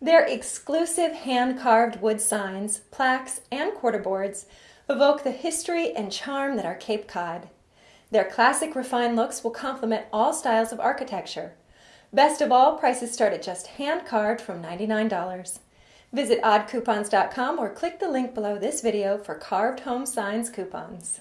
Their exclusive hand-carved wood signs, plaques, and quarterboards evoke the history and charm that are Cape Cod. Their classic refined looks will complement all styles of architecture. Best of all, prices start at just hand-carved from $99. Visit oddcoupons.com or click the link below this video for carved home signs coupons.